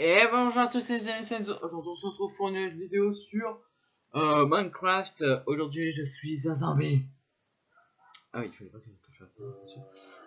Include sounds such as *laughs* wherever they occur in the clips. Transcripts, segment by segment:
Et bonjour à tous les amis. Aujourd'hui on se retrouve pour une vidéo sur euh, Minecraft. Aujourd'hui je suis un zombie. Ah oui, il fallait pas que je fasse ça.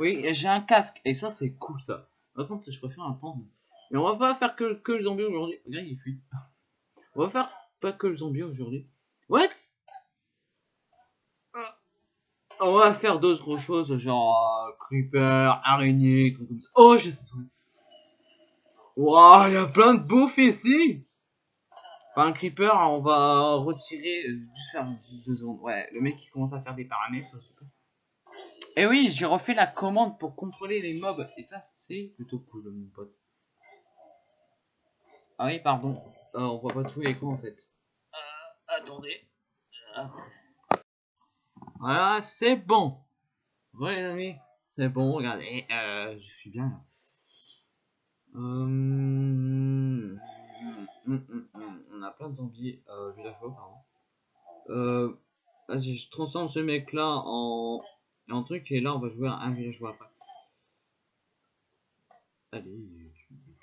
Oui, j'ai un casque et ça c'est cool ça. Par contre je préfère attendre. Mais on va pas faire que, que le zombie aujourd'hui. Regarde il fuit. On va faire pas que le zombie aujourd'hui. What? On va faire d'autres choses genre euh, creeper, araignée, comme ça. Oh j'ai fait Waouh, il y a plein de bouffe ici Enfin, un creeper, on va retirer... Juste faire deux secondes. Ouais, le mec qui commence à faire des paramètres, super. Et oui, j'ai refait la commande pour contrôler les mobs. Et ça, c'est plutôt cool, mon pote. Ah oui, pardon. Euh, on voit pas tous les coups, en fait. Euh, attendez. Voilà, c'est bon. Ouais, les amis. C'est bon, regardez. Euh, je suis bien là. Hum, hum, hum, on a plein de zombies euh, villageois, pardon. Euh, Vas-y, je transforme ce mec là en, en truc et là on va jouer à un villageois après. Allez,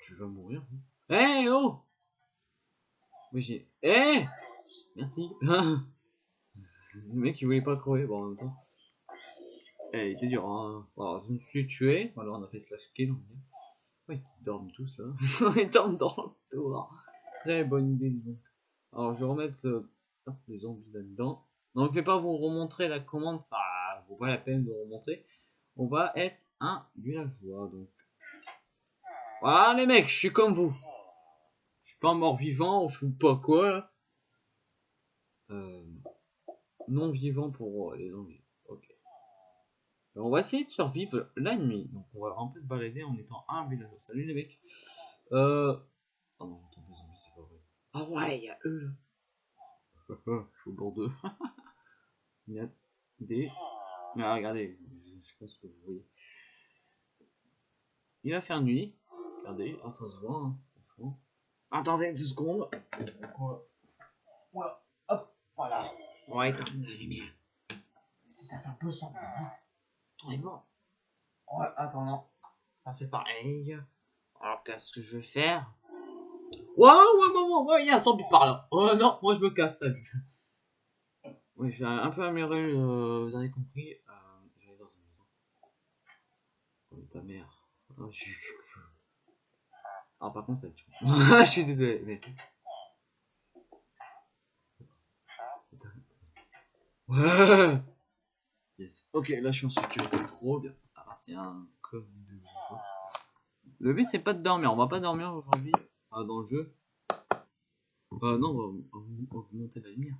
tu, vas mourir. Hé hey, oh Oui j'ai. Hé Merci. *laughs* le mec il voulait pas crever, bon en même temps. Eh, il était dur, hein. Je me suis tué, alors on a fait slash kill, on va. Oui, ils dorment tous là. *laughs* ils dorment dans le tour. Très bonne idée donc. Alors je vais remettre le... les zombies là-dedans. Donc je vais pas vous remontrer la commande, ça vaut pas la peine de remontrer. On va être un villageois donc. Voilà les mecs, je suis comme vous. Je suis pas mort vivant, je suis pas quoi Euh, non vivant pour les zombies on va essayer de survivre la nuit. Donc on va un peu se balader en étant un village. Salut les mecs. Euh... Oh non, j'entends des zombies, c'est pas vrai. Ah ouais, il y a eux là. *laughs* Je suis au bord d'eux. *laughs* il y a des... Ah, regardez, je pense que vous voyez. Il va faire nuit. Regardez, oh, ça se voit, hein, franchement. Attendez deux secondes. Voilà. Hop, voilà. On va éteindre la lumière. Si ça fait un peu sombre. Hein. Bon. Ouais, attends, non. Ça fait pareil. Alors, qu'est-ce que je vais faire? Waouh, ouais, ouais, ouais, il y a un zombie par là. Oh non, moi je me casse, salut. Oui, j'ai un peu amélioré, euh, vous avez compris. Euh, J'allais dans une maison. Oh, ta mère. Oh, je... Ah, par contre, ça *laughs* je suis désolé, mais. Ouais Ok, là je suis en sécurité. Trop bien. Appartient comme de Le but c'est pas de dormir. On va pas dormir aujourd'hui ah, dans le jeu. Euh, non, on va augmenter la lumière.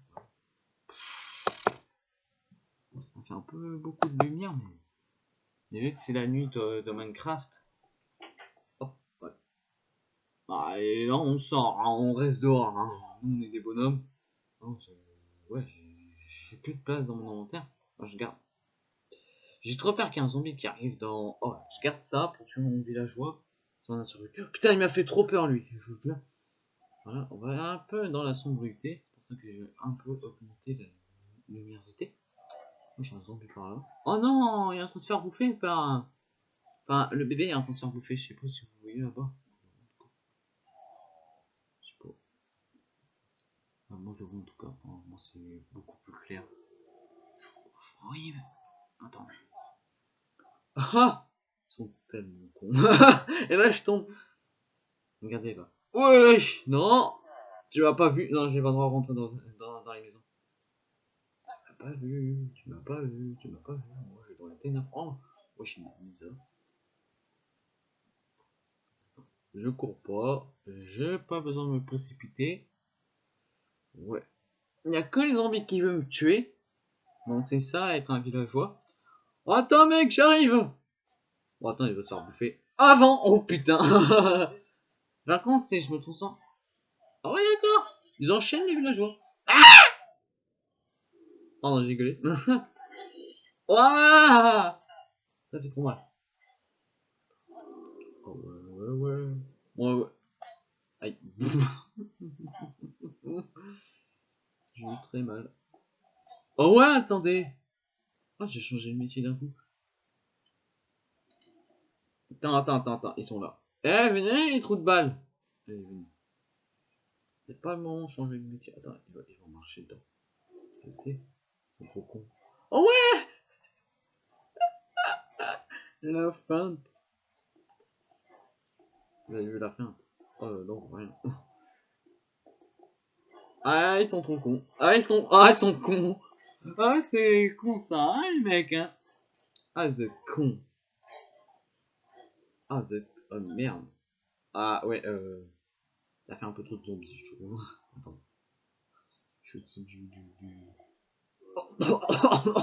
Ça fait un peu beaucoup de lumière, mais. Vu que c'est la nuit de, Minecraft. Hop, ouais. Ah, et là on sort, hein, on reste dehors. Hein. Nous on est des bonhommes. ouais, j'ai plus de place dans mon inventaire. je garde. J'ai trop peur qu'il y ait un zombie qui arrive dans... Oh, je garde ça pour tuer mon villageois. Putain, il m'a fait trop peur, lui. Je. Voilà, on va un peu dans la sombrité. C'est pour ça que j'ai un peu augmenté la luminosité. Moi, j'ai un zombie par là. Oh non, il est en train de se faire bouffer par... Enfin, le bébé est en train de se faire bouffer. Je sais pas si vous voyez là-bas. Je sais pas. moi, je vois en tout cas. moi, c'est beaucoup plus clair. Oui, mais... Attends. Ah Ils sont tellement cons. *laughs* Et là, je tombe. Regardez là. Wesh Non Tu m'as pas vu Non, j'ai pas le droit de rentrer dans, dans, dans les maisons. Tu m'as pas vu, tu m'as pas vu, tu m'as pas vu. Moi, je dois être ténèbres. Oh Wesh, il ça. Je cours pas. J'ai pas besoin de me précipiter. Ouais. Il n'y a que les zombies qui veulent me tuer. Donc c'est ça, être un villageois. Attends mec, j'arrive Bon attends, il va se faire bouffer avant Oh putain Par contre, si je me trouve sans... Ah ouais d'accord Ils enchaînent les villageois. Ah Pardon, j'ai rigolé. *laughs* Ouah Ça fait trop mal. Oh ouais, ouais, ouais. Ouais, ouais. Aïe. *laughs* j'ai eu très mal. Oh ouais, attendez ah, j'ai changé de métier d'un coup. Attends, attends, attends, attends, ils sont là. Eh, venez, les trous de venez. C'est pas le moment de changer de métier. Attends, ils vont, marcher dedans. Je sais. Ils sont trop cons. Oh ouais *laughs* La feinte. Vous avez vu la feinte? Oh non, rien. *laughs* Ah, ils sont trop cons. Ah, ils sont, ah, ils sont cons. Ah, c'est con ça, hein, les mecs, hein. Ah, êtes cons. Ah, êtes... Oh, merde. Ah, ouais, euh... Ça fait un peu trop de zombies, je trouve. Attends. Je suis au-dessus du... du, du... Oh, *coughs*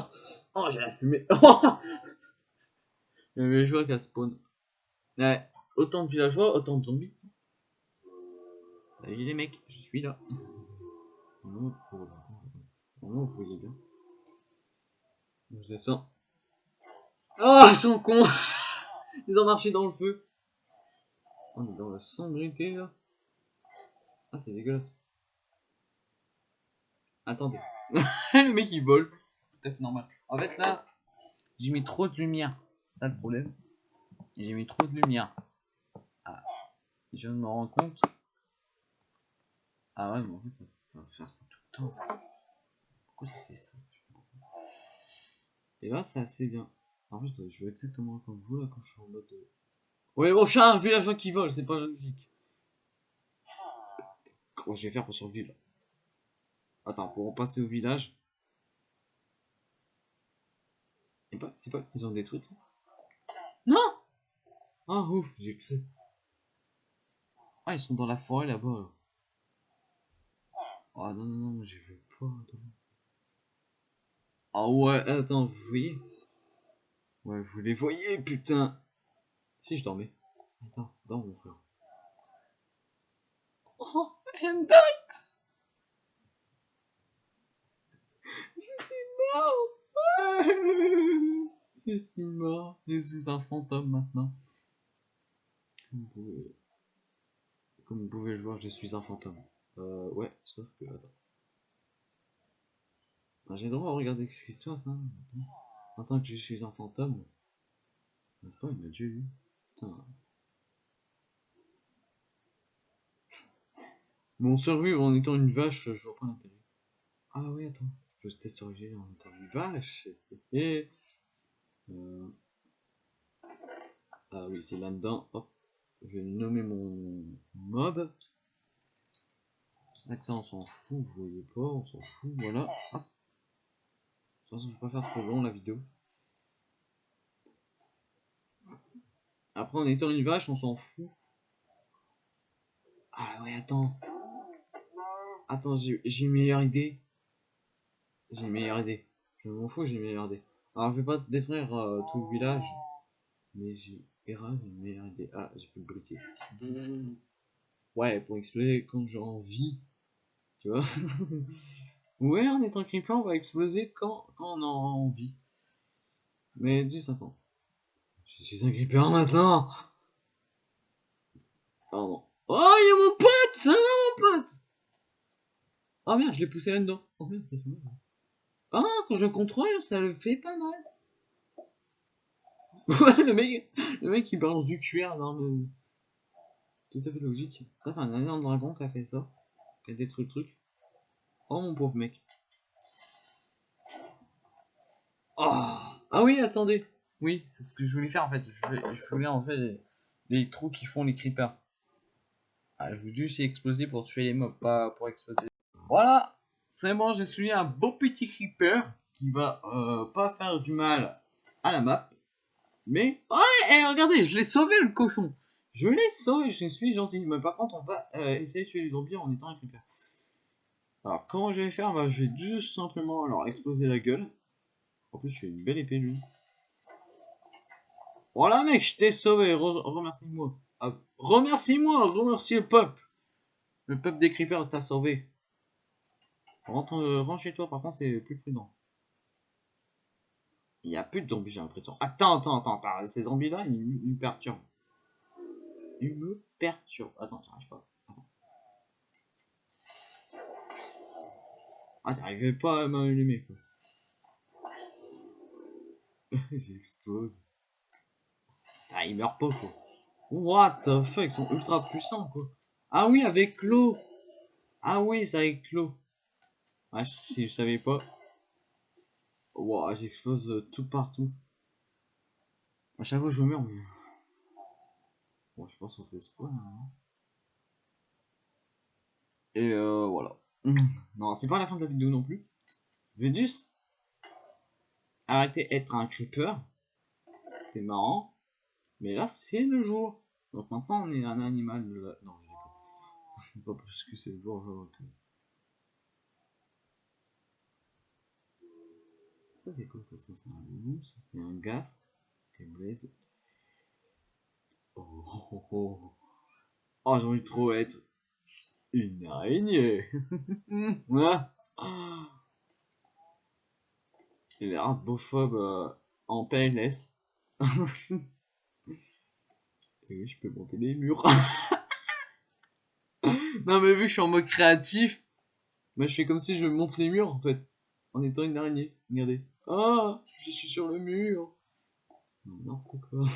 oh j'ai la fumée. Il y avait les joueurs qui a spawn. Ouais, autant de villageois, autant de zombies. Salut les mecs, je suis là. Non, vous voyez bien. Je descends. Oh, ils sont cons *laughs* Ils ont marché dans le feu. On est dans la sombrité là. Ah, c'est dégueulasse. Attendez. *laughs* le mec il vole. Tout à fait normal. En fait là, j'ai mis trop de lumière. C'est ça le problème. J'ai mis trop de lumière. Ah. Je viens de me rendre compte. Ah ouais, mais en fait ça va faire ça tout le temps. Pourquoi ça fait ça? Et là c'est assez bien. En fait, je joue exactement comme vous là quand je suis en mode. Ouais, bon, chat, un villageois qui vole, c'est pas logique. Comment je vais faire pour survivre? Attends, pour passer au village. C'est pas, c'est pas, ils ont détruit ça? Non Ah ouf, j'ai cru. Ah, ils sont dans la forêt là-bas. Ah non, non, non, j'ai vu pas. Ah ouais, attends, vous voyez? Ouais, vous les voyez, putain Si, je dormais. Attends, dors mon frère. Oh, Hendai Je suis mort Je suis mort. Je suis un fantôme maintenant. Comme vous pouvez, Comme vous pouvez le voir, je suis un fantôme. Euh, ouais, sauf que... Attends. Ah, J'ai le droit de regarder ce qui se passe, hein. En tant que je suis un fantôme. N'est-ce pas, il m'a eu. Putain. Bon, survivre en étant une vache, je vois pas l'intérêt. Ah oui, attends. Je peux peut-être survivre en étant une vache. Et... Euh... Ah oui, c'est là-dedans. Hop. Je vais nommer mon mob. Là, ça, on s'en fout, vous voyez pas, on s'en fout, voilà. Hop. De toute façon, je vais pas faire trop long la vidéo. Après, en étant une vache, on s'en fout. Ah ouais, attends. Attends, j'ai une meilleure idée. J'ai une meilleure idée. Je m'en fous, j'ai une meilleure idée. Alors, je vais pas détruire euh, tout le village. Mais j'ai une meilleure idée. Ah, j'ai pu le briquer. Ouais, pour exploser quand j'ai envie. Tu vois *laughs* Ouais, en étant creeper, on va exploser quand, quand on a envie. Mais du attends. Je suis un creeper maintenant Pardon. Oh, il y a mon pote Ça va, mon pote? Oh merde, je l'ai poussé là-dedans. Oh merde, ça fait mal. Ah, quand je contrôle, ça le fait pas mal. *laughs* Ouais, le mec, le mec, il balance du cuir dans le... Tout à fait logique. Ça, c'est un énorme dragon qui a fait ça. Qui a détruit le truc. Oh mon pauvre mec. Oh. Ah oui, attendez. Oui, c'est ce que je voulais faire en fait. Je, voulais en fait les, trous qui font les creepers. Ah, je voulais juste exploser pour tuer les mobs, pas pour exploser. Voilà, c'est bon, j'ai tué un beau petit creeper qui va euh, pas faire du mal à la map. Mais, ouais, et regardez, je l'ai sauvé le cochon. Je l'ai sauvé, je suis gentil. Mais par contre, on va euh, essayer de tuer les zombies en étant un creeper. Alors, comment je vais faire? Bah, Je vais juste simplement alors exploser la gueule. En plus, suis une belle épée, lui. Voilà, mec, je t'ai sauvé. remercie-moi. Ah, remercie-moi. Remercie le peuple. Le peuple des creepers t'a sauvé. Rentre, euh, chez toi, par contre, c'est plus prudent. Il n'y a plus de zombies, j'ai l'impression. Attends, attends, attends, attends. Ces zombies-là, ils, ils, me perturbent. Ils me perturbent. Attends, j'arrive pas. Ah, t'arrivais pas à m'allumer, quoi. *laughs* J'explose. Ah, il meurt pas, quoi. What the fuck, ils sont ultra puissants, quoi. Ah oui, avec l'eau. Ah oui, c'est avec l'eau. Ah, si je savais pas. Wow, j'explose euh, tout partout. À chaque fois je meurs, mais... Bon, je pense qu'on s'est. Hein. Et euh, voilà. *clears throat* Non, c'est pas la fin de la vidéo non plus. Je vais juste arrêter d'être un creeper. C'est marrant. Mais là, c'est le jour. Donc maintenant, on est un animal. Non, je pas. *laughs* pas plus que c'est le jour. Ça, c'est quoi ça? C'est un loup. Ça, c'est un ghast. Oh, oh, oh, oh. oh j'ai envie de trop être une araignée. *laughs* Il est bophobe euh, en PLS. *laughs* Et oui, je peux monter les murs. *laughs* non, mais vu que je suis en mode créatif, bah, je fais comme si je monte les murs en fait. En étant une araignée. Regardez. Ah, je suis sur le mur. Non, pourquoi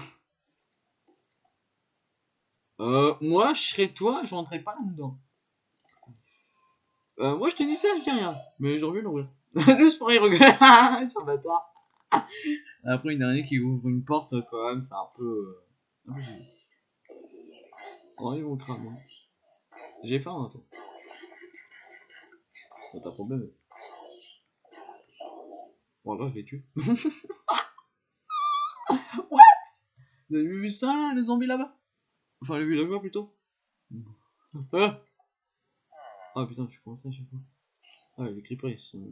Euh, moi, je serais toi, je rentrais pas là-dedans. Euh, moi, je te dis ça, je dis rien. Mais j'aurais vu l'ouvrir. *laughs* Juste pour y regarder. *laughs* sur bâtard. *laughs* Après, une araignée qui ouvre une porte, quand même, c'est un peu... Oh, ils vont cramer. J'ai faim, hein, toi. Pas ta problème. Bon, là, je les tue. What? Vous avez vu ça, les zombies là-bas? Enfin, les villageois plutôt. Ah Ah putain, je suis coincé à chaque fois. Ah, les creepers, ils sont...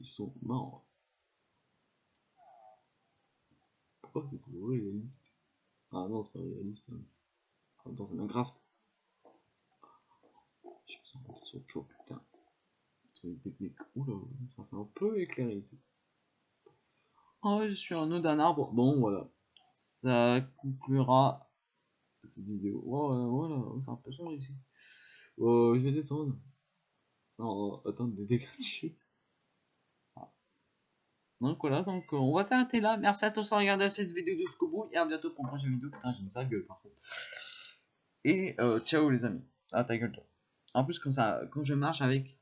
Ils sont morts. Pourquoi c'est trop réaliste? Ah non, c'est pas réaliste. Hein dans un Minecraft. Je me sens sur le putain. C'est technique. Oula, ça fait un peu éclairé ici. Oh, je suis en haut d'un arbre. Bon, voilà. Ça conclura cette vidéo. Oh, voilà, c'est un peu sombre ici. Oh, je vais détendre. Sans attendre des dégâts de chute. Donc voilà, donc on va s'arrêter là. Merci à tous d'avoir regardé cette vidéo jusqu'au bout et à bientôt pour une prochaine vidéo. Putain, j'ai une sale gueule par contre. Et euh, ciao les amis. Ah ta gueule toi. En plus quand ça, quand je marche avec,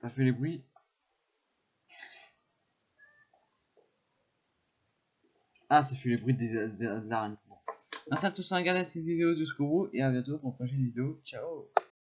ça fait les bruits. Ah ça fait les bruits de, de. Merci à tous d'avoir regardé cette vidéo jusqu'au bout et à bientôt pour une prochaine vidéo. Ciao